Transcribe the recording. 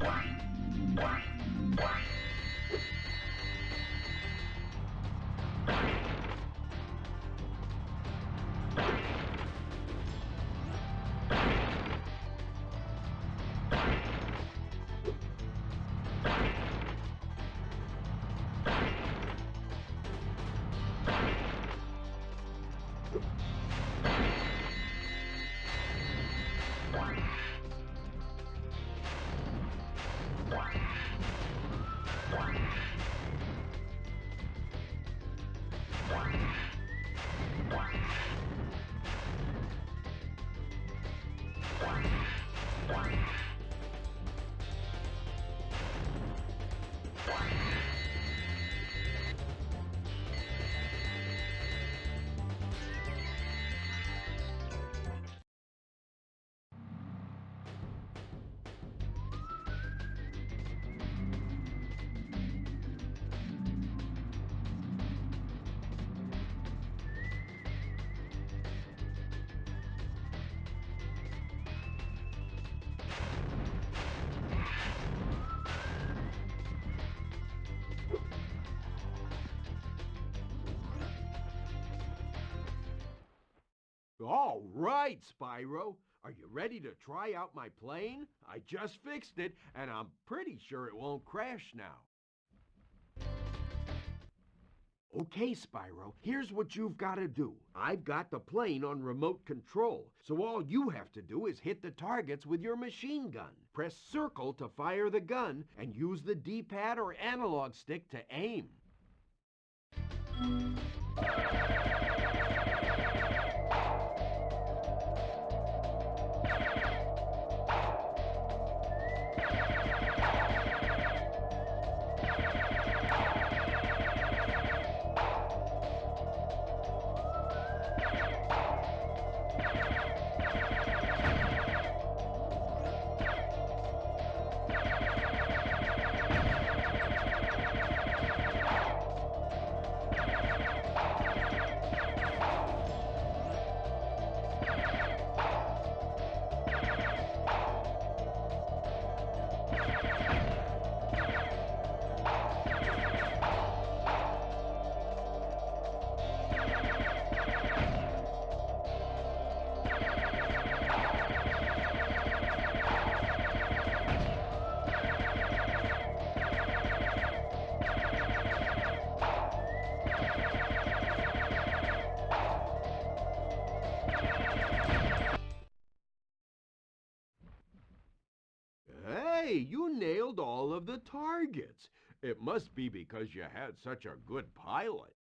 Bye. All right, Spyro. Are you ready to try out my plane? I just fixed it, and I'm pretty sure it won't crash now. Okay, Spyro, here's what you've got to do. I've got the plane on remote control, so all you have to do is hit the targets with your machine gun. Press circle to fire the gun, and use the D-pad or analog stick to aim. You nailed all of the targets. It must be because you had such a good pilot.